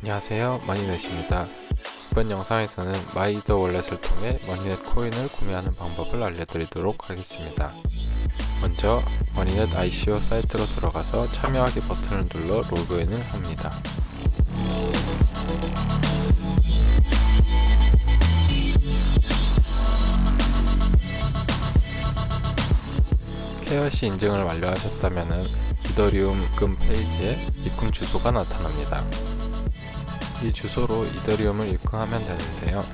안녕하세요. 머니넷입니다. 이번 영상에서는 MyEtherWallet을 통해 머니넷 코인을 구매하는 방법을 알려드리도록 하겠습니다. 먼저 머니넷 ICO 사이트로 들어가서 참여하기 버튼을 눌러 로그인을 합니다. KYC 인증을 완료하셨다면 이더리움 입금 페이지에 입금 주소가 나타납니다. 이 주소로 이더리움을 입금하면 되는데요.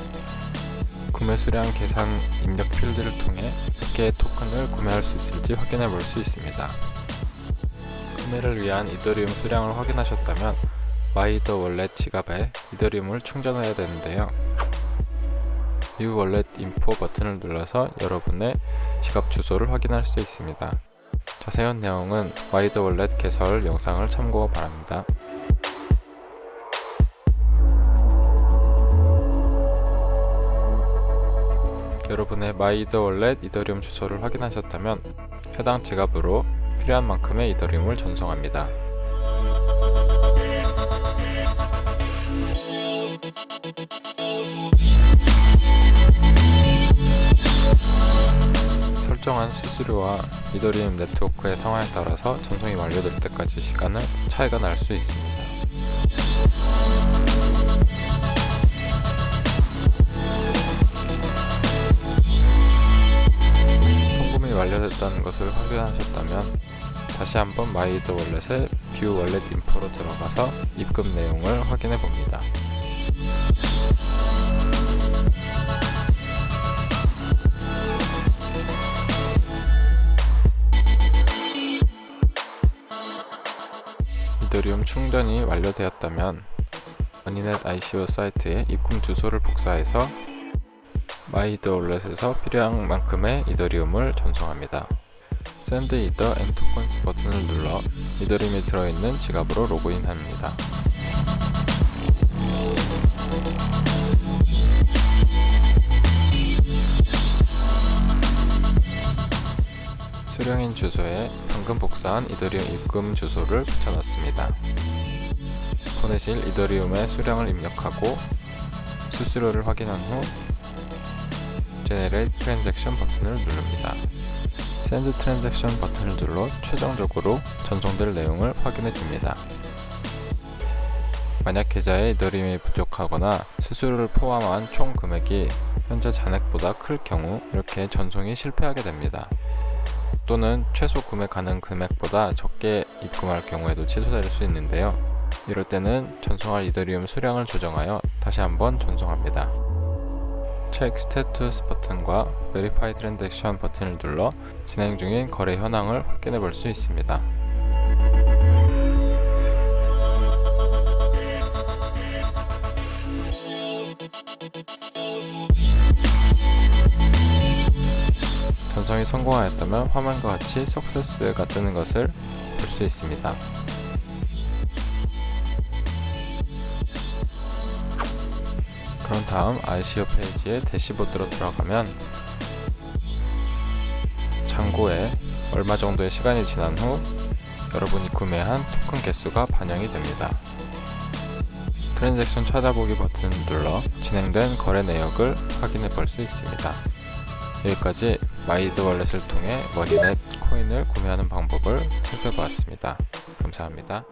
구매 수량 계산 입력 필드를 통해 몇 개의 토큰을 구매할 수 있을지 확인해 볼 수 있습니다. 구매를 위한 이더리움 수량을 확인하셨다면 MyEtherWallet 지갑에 이더리움을 충전해야 되는데요. View Wallet Info 버튼을 눌러서 여러분의 지갑 주소를 확인할 수 있습니다. 자세한 내용은 MyEtherWallet 개설 영상을 참고 바랍니다. 여러분의 MyEtherWallet 이더리움 주소를 확인하셨다면 해당 지갑으로 필요한 만큼의 이더리움을 전송합니다. 설정한 수수료와 이더리움 네트워크의 상황에 따라서 전송이 완료될 때까지 시간을 차이가 날 수 있습니다. 완료됐다는 것을 확인하셨다면 다시 한번 MyEtherWallet의 View Wallet Info로 들어가서 입금 내용을 확인해 봅니다. 이더리움 충전이 완료되었다면 머니넷 ICO 사이트에 입금 주소를 복사해서 MyEtherWallet에서 필요한 만큼의 이더리움을 전송합니다. Send Ether and Tokens 버튼을 눌러 이더리움이 들어있는 지갑으로 로그인합니다. 수령인 주소에 방금 복사한 이더리움 입금 주소를 붙여넣습니다. 보내실 이더리움의 수량을 입력하고 수수료를 확인한 후 Generate 버튼을 누릅니다. Send Transaction 버튼을 눌러 최종적으로 전송될 내용을 확인해 줍니다. 만약 계좌에 이더리움이 부족하거나 수수료를 포함한 총 금액이 현재 잔액보다 클 경우 이렇게 전송이 실패하게 됩니다. 또는 최소 구매 가능 금액보다 적게 입금할 경우에도 취소될 수 있는데요. 이럴 때는 전송할 이더리움 수량을 조정하여 다시 한번 전송합니다. Check Status 버튼과 Verify Transaction 버튼을 눌러 진행 중인 거래 현황을 확인해 볼 수 있습니다. 전송이 성공하였다면 화면과 같이 Success가 뜨는 것을 볼 수 있습니다. 그런 다음 ICO 페이지의 대시보드로 들어가면 창고에 얼마 정도의 시간이 지난 후 여러분이 구매한 토큰 개수가 반영이 됩니다. 트랜잭션 찾아보기 버튼을 눌러 진행된 거래 내역을 확인해 볼 수 있습니다. 여기까지 MyEtherWallet을 통해 머니넷 코인을 구매하는 방법을 살펴보았습니다. 감사합니다.